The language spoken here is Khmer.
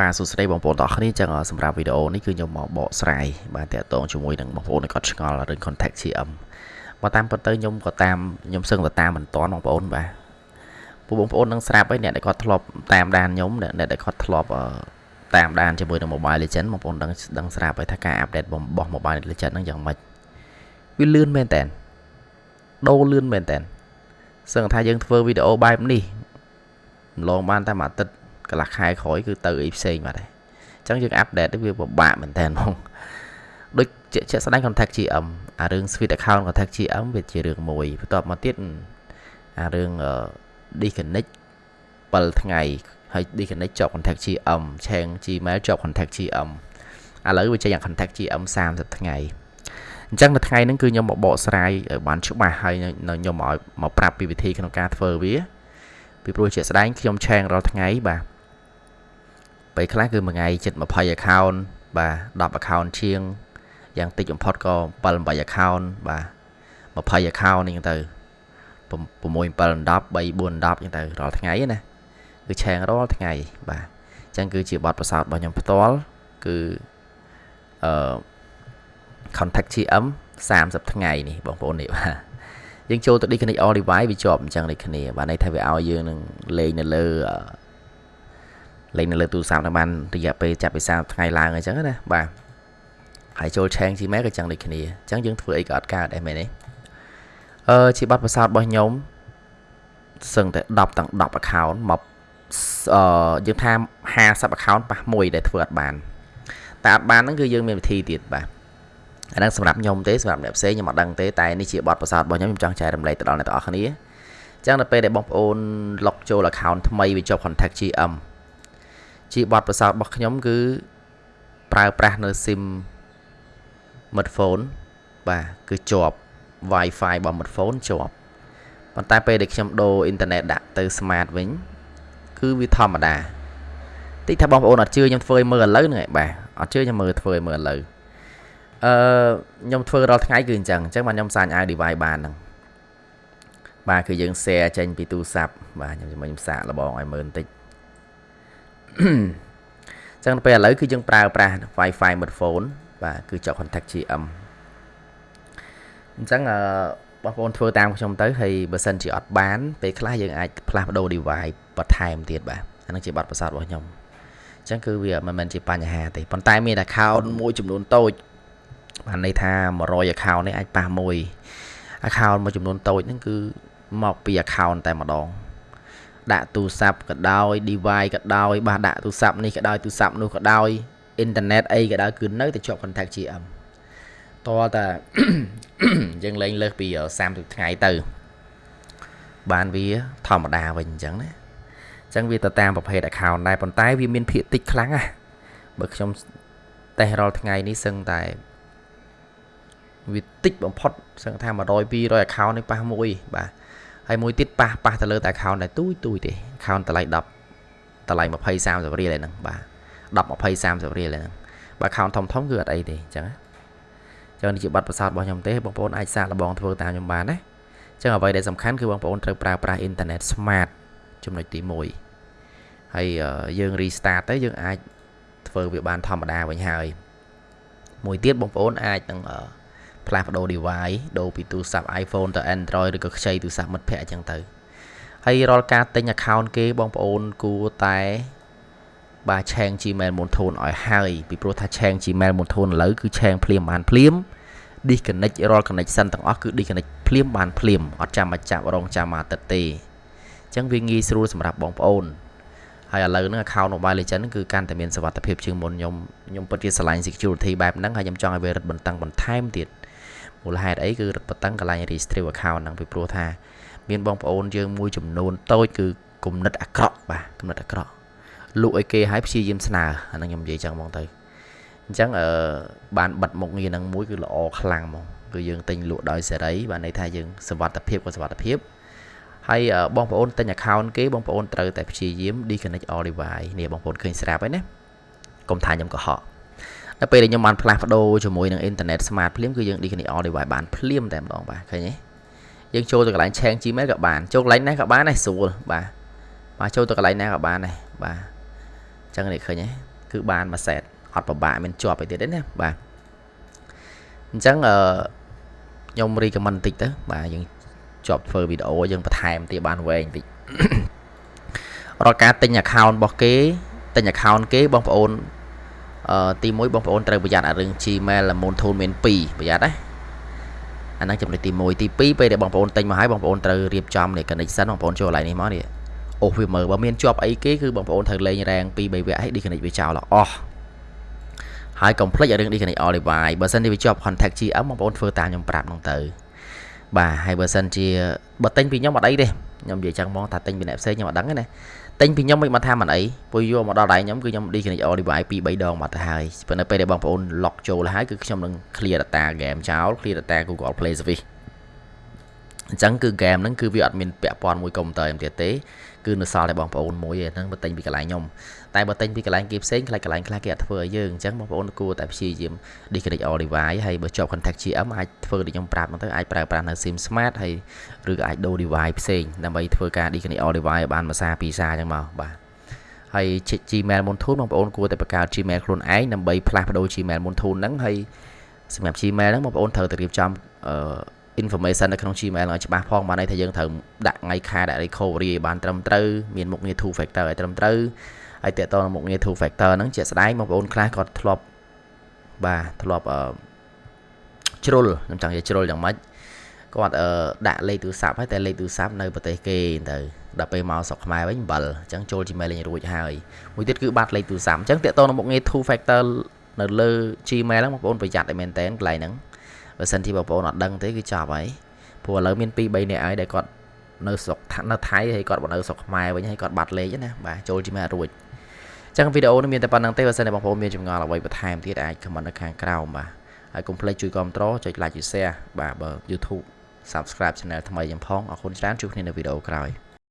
បាទសួស្តីបងប្អូនទាំងអស់គ្នាចឹងសម្រាប់វីដេអូនេះគឺខ្ញុំមកបកស្រាយបាទតាក់ទងជាមួយនឹងបងប្អូនគាត់ឆ្ងល់រឿង contact GM បើតាមពិតទៅខ្ញុំក៏តាមខ្ញុំសឹងទៅតាមមិនតាន់បងប្អូនបាទពួកបងប្អូននឹងស្រាប់ហើយអ្នកដែលគាត់ធ្លាប់តាមដានខ្ញុំអ្នកដែលគាត់ធ្លាប់តាមដានជាមួយនឹង Mobile Legend បងប្អូនដឹងដឹងស្រាប់ហើយថាការអាប់ដេតរបស់ Mobile Legend ហ្នឹងយ៉ាងម៉េចវាលឿនមែនតើដូរលឿនមែនតើសឹងថាយើងធ្វើវីដេអូបែបនេះម្លងបានតែមួយអាទិត្យ កន្លះខែក្រោយគឺទៅអីផ្សេងបាត់ហើយអញ្ចឹងយើងអាប់ដេតវាពិបាកមែនតើហ្មងដូចជាក់ស្ដែង contact GM អារឿង switch account contact GM វាជារឿងមួយបន្ទាប់មកទៀតអារឿង disconnect 7ថ្ងៃហើយ disconnect ជាប់ contact GM ឆេង Gmail ជាប់ contact GM ឥឡូវវាចេញអា contact GM 30ថ្ងៃអញ្ចឹងនៅថ្ងៃហ្នឹងគឺខ្ញុំមកបកស្រាយឲ្យបានច្បាស់ហើយខ្ញុំឲ្យមកប្រាប់ពីវិធីក្នុងការធ្វើវាពីព្រោះជាក់ស្ដែងខ្ញុំឆេងរាល់ថ្ងៃបាទ ពេលខ្លះគឺមួយថ្ងៃជិត20 account បាទ10 account ជាងយ៉ាងតិចបំផុតក៏7 8 account បាទ20 account នេះទៅ6 7 10 3 4 10អញ្ចឹងទៅរាល់ថ្ងៃណាគឺឆេងរាល់ថ្ងៃបាទអញ្ចឹងគឺជាបទពិសោធន៍របស់ខ្ញុំផ្ទាល់គឺអឺ contact GM 30ថ្ងៃនេះបងប្អូននេះបាទយើងចូលទៅ disconnect all device វាជាប់អញ្ចឹងដូចគ្នាបាទន័យថាវាឲ្យយើងនឹងលេងនៅលើ លេងនៅលើទូរស័ព្ទនឹងបានរយៈពេលចាប់ពី30ថ្ងៃឡើងអញ្ចឹងណាបាទហើយចូល change Gmail ក៏ចឹងដូចគ្នាអញ្ចឹងយើងធ្វើអីក៏អត់កើតដែរមែនទេអឺជាប័ណ្ណប្រសោតរបស់ខ្ញុំសឹងតែ10ទាំង10 account មកអឺយើងថា50 account ប៉ះមួយដែលធ្វើអត់បានតែអត់បានហ្នឹងគឺយើងមានវិធីទៀតបាទអាហ្នឹងសម្រាប់ខ្ញុំទេសម្រាប់អ្នកផ្សេងខ្ញុំអត់ដឹងទេតែនេះជាបទពិសោធន៍របស់ខ្ញុំខ្ញុំចង់ចែករំលែកទៅដល់អ្នកទាំងអស់គ្នាអញ្ចឹងដល់ពេលដែលបងប្អូន log ចូល account ថ្មីវាជាប់ contact GM ជាបទពិសោធន៍របស់ខ្ញុំគឺប្រើប្រាស់នៅ SIM smartphone បាទគឺជាប់ Wi-Fi របស់ smartphone ជាប់ប៉ុន្តែពេលដែលខ្ញុំដូរអ៊ីនធឺណិតដាក់ទៅ smart វិញគឺវាធម្មតាតិចថាបងប្អូនអត់ជឿខ្ញុំធ្វើឲ្យមើលឥឡូវហ្នឹងឯងបាទអត់ជឿខ្ញុំមើលធ្វើឲ្យមើលឥឡូវអឺខ្ញុំធ្វើរាល់ថ្ងៃគឺអញ្ចឹងអញ្ចឹងបាទខ្ញុំសាញ់ឲ្យ device បានហ្នឹងបាទគឺយើង share ចេញពីទូរស័ព្ទបាទខ្ញុំខ្ញុំសាកលបងឲ្យមើលបន្តិច ចឹងពេលឥឡូវគឺយើងប្រើប្រាស់ Wi-Fi smartphone បាទគឺជាប់ contact GM អញ្ចឹងអឺបងប្អូនធ្វើតាមខ្ញុំទៅហើយបើសិនជាអត់បានពេលខ្លះយើងអាចផ្លាស់ប្ដូរ device បន្ថែមទៀតបាទអានឹងជាប័ណ្ណប្រសាទរបស់ខ្ញុំអញ្ចឹងគឺវាមិនមែនជាបញ្ហាទេប៉ុន្តែមាន account មួយចំនួនតូចបានន័យថា100 account នេះអាចប៉ះមួយ account មួយចំនួនតូចហ្នឹងគឺមកពី account តែម្ដង ដាក់ទូរស័ព្ទក៏ដោយ device ក៏ដោយបាទដាក់ទូរស័ព្ទនេះក៏ដោយទូរស័ព្ទនោះក៏ដោយអ៊ីនធឺណិតអីក៏ដោយគឺនៅតែជាប់ contact GM តើតាយើងលេងលើសពី30ថ្ងៃទៅ បានវាធម្មតាវិញអញ្ចឹងណាអញ្ចឹងវាទៅតាមប្រភេទ account ដែរប៉ុន្តែវាមានភាគតិចខ្លាំងណាបើខ្ញុំតេស្តរាល់ថ្ងៃនេះសឹងតែវាតិចបំផុតសឹងថា100 200 account នេះប៉ះមួយបាទ ហើយមួយទៀតប៉ះប៉ះទៅលើតែ account ដែលទូចទូចទេ account តម្លៃ10តម្លៃ20 30រៀលហ្នឹងបាទ10 20 30រៀលហ្នឹងបើ account ធំធំគឺអត់អីទេអញ្ចឹងចឹងនេះជាប័ណ្ណប្រសាទរបស់ខ្ញុំទេបងប្អូនអាចសាកល្បងធ្វើតាមខ្ញុំបានណាចឹងអ្វីដែលសំខាន់គឺបងប្អូនត្រូវប្រើប្រាស់អ៊ីនធឺណិត smart ចំណុចទី1ហើយយើង restart ទៅយើងអាចធ្វើវាបានធម្មតាវិញហើយមួយទៀតបងប្អូនអាចនឹង ផ្លាស់ប្ដូរ device ដូរពីទូរស័ព្ទ iPhone ទៅ Android ឬក៏ខ្ចីទូរស័ព្ទមិត្តភ័ក្តិអញ្ចឹងទៅហើយរាល់ការទិញ account គេបងប្អូនគួរតែបាទឆេង Gmail មុនធូនឲ្យហើយពីព្រោះថាឆេង Gmail មុនធូនឥឡូវគឺឆេងភ្លាមបានភ្លាម disconnect រាល់ connection ទាំងអស់គឺ disconnect ភ្លាមបានភ្លាមអត់ចាំមកចាប់រងចាំមកទឹកទេអញ្ចឹងវាងាយស្រួលសម្រាប់បងប្អូនហើយឥឡូវហ្នឹង account Mobile Legends គឺកាន់តែមានសុវត្ថិភាពជាងមុនខ្ញុំខ្ញុំពិតជាឆ្លាញ់ security បែបហ្នឹងហើយខ្ញុំចង់ឲ្យវារឹតបន្តឹងបន្ថែមទៀត មូលហេតុអីគឺរឹតបន្តឹងកន្លែង register account ហ្នឹងពីព្រោះថា មានបងប្អូនយើងមួយចំនួនតូចគឺគំនិតអាក្រក់បាទគំនិតអាក្រក់លក់ឲ្យគេឲ្យព្យាយាមស្នើអាហ្នឹងខ្ញុំនិយាយចឹងហ្មងទៅអញ្ចឹងអឺបានបិទមុខងារហ្នឹងមួយគឺល្អខ្លាំងហ្មងគឺយើងទិញលក់ដោយសេរីបានន័យថាយើងសុវត្ថិភាពក៏សុវត្ថិភាពហើយបងប្អូនទិញ account គេបងប្អូនត្រូវតែព្យាយាម disconnect all device នេះបងប្អូនឃើញស្រាប់ហើយណាកុំថាខ្ញុំកុហក ដល់ពេលដែលខ្ញុំបានផ្លាស់ប្ដូរជាមួយនឹង internet smart ភ្លាមគឺយើង disconnect all device បានភ្លាមតែម្ដងបាទឃើញទេយើងចូលទៅកន្លែង change Gmail ក៏បានចូលកន្លែងណាក៏បានដែរស្រួលបាទបាទចូលទៅកន្លែងណាក៏បានដែរបាទចឹងនេះឃើញទេគឺបានមួយសេតអត់ពិបាកមានជាប់អីទៀតទេណាបាទអញ្ចឹងអឺខ្ញុំ recommend តិចទៅបាទយើងជាប់ធ្វើវីដេអូយើងបន្ថែមទៀតបានវែងតិចរាល់ការទិញ account របស់គេទិញ account គេបងប្អូនអឺ ទី1បងប្អូនត្រូវប្រយ័ត្នអារឿង Gmail ល្មុនធូនមាន2ប្រយ័ត្នណាអាហ្នឹងចំណុចទី1ទី2ពេលដែលបងប្អូនទិញមកហើយបងប្អូនត្រូវរៀបចំនេះ connection បងប្អូនចូលកន្លែងនេះមកនេះអូសវាមើលបើមានជាប់អីគេគឺបងប្អូនត្រូវលេងរ៉ាង2 3វគ្គឲ្យ disconnect វាចោលអស់ហើយកុំភ្លេចរឿង disconnect all device បើសិនជាវាជាប់ contact GM បងប្អូនធ្វើតាមខ្ញុំប្រាប់ហ្នឹងទៅបាទហើយបើសិនជាបើទិញពីខ្ញុំអត់អីទេខ្ញុំនិយាយចឹងហ្មងថាទិញពីអ្នកផ្សេងខ្ញុំអត់ដឹងទេណា ទិញពីខ្ញុំមិនមកថាមិនអីពួកយកមកដល់ដៃខ្ញុំគឺខ្ញុំ disconnect all device 2 3ដងមកទៅហើយប៉ុន្តែពេលដែលបងប្អូន lock ចូលហើយគឺខ្ញុំនឹង clear data game ចោល clear data Google Play Service អញ្ចឹងគឺ game ហ្នឹងគឺវាអត់មានពាក់ព័ន្ធមួយកុំព្យូទ័រទៀតទេគឺនៅសល់តែបងប្អូនមួយឯហ្នឹងបើទិញពីកន្លែងខ្ញុំតែបើទិញពីកន្លែងគេផ្សេងខ្លាចកន្លែងខ្លះគេអត់ធ្វើឲ្យយើងអញ្ចឹងបងប្អូនគួរតែព្យាយាម disconnect all device ហើយបើជាប់ contact GM អាចធ្វើដូចខ្ញុំប្រាប់ហ្នឹងទៅអាចប្រើប្រាស់នៅ SIM smart ហើយឬក៏អាចដូរ device ផ្សេងដើម្បីធ្វើការ disconnect all device ឲ្យបានមួយសារពីរសារអញ្ចឹងមកបាទហើយ Gmail មុនធូនបងប្អូនគួរតែបង្កើត Gmail ខ្លួនឯងដើម្បីផ្លាស់ប្ដូរ Gmail មុនធូនហ្នឹងហើយសម្រាប់ Gmail ហ្នឹងបងប្អូនត្រូវតែរៀបចំអឺ information នៅក្នុង Gmail ឲ្យច្បាស់ផងបានន័យថាយើងត្រូវដាក់ថ្ងៃខែដាក់ recovery ឲ្យបានត្រឹមត្រូវមានមុខងារ two factor ឲ្យត្រឹមត្រូវហើយតើតើមុខងារ two factor ហ្នឹងជាក់ស្ដែងបងប្អូនខ្លះគាត់ធ្លាប់បាទធ្លាប់អឺជ្រុលខ្ញុំចង់និយាយជ្រុលយ៉ាងម៉េចគាត់អឺដាក់លេខទូរស័ព្ទហើយតែលេខទូរស័ព្ទនៅប្រទេសគេទៅដល់ពេលមកស្រុកខ្មែរវិញអំបិលអញ្ចឹងចូល Gmail លេងរួចហើយមួយទៀតគឺបាត់លេខទូរស័ព្ទអញ្ចឹងតើតើមុខងារ two factor នៅលើ Gmail ហ្នឹងបងប្អូនប្រយ័ត្នឲ្យមែនតើកន្លែងហ្នឹង បើសិនជាបងប្អូនអត់ដឹងទេគឺចប់ហើយព្រោះឥឡូវមាន2 3នាក់ហើយដែលគាត់នៅស្រុកនៅថៃហើយគាត់មកនៅស្រុកខ្មែរវិញហើយគាត់បាត់លេខណាបាទចូលជាមករួចចឹងវីដេអូនេះមានតែប៉ុណ្្នឹងទេបើសិនជាបងប្អូនមានចម្ងល់អ្វីបន្ថែមទៀតអាច comment នៅខាងក្រោមបាទហើយកុំភ្លេចជួយគាំទ្រចុច like ចុច share បាទបើ YouTube subscribe channel ថ្មីខ្ញុំផងអរគុណច្រើនជួបគ្នានៅវីដេអូក្រោយ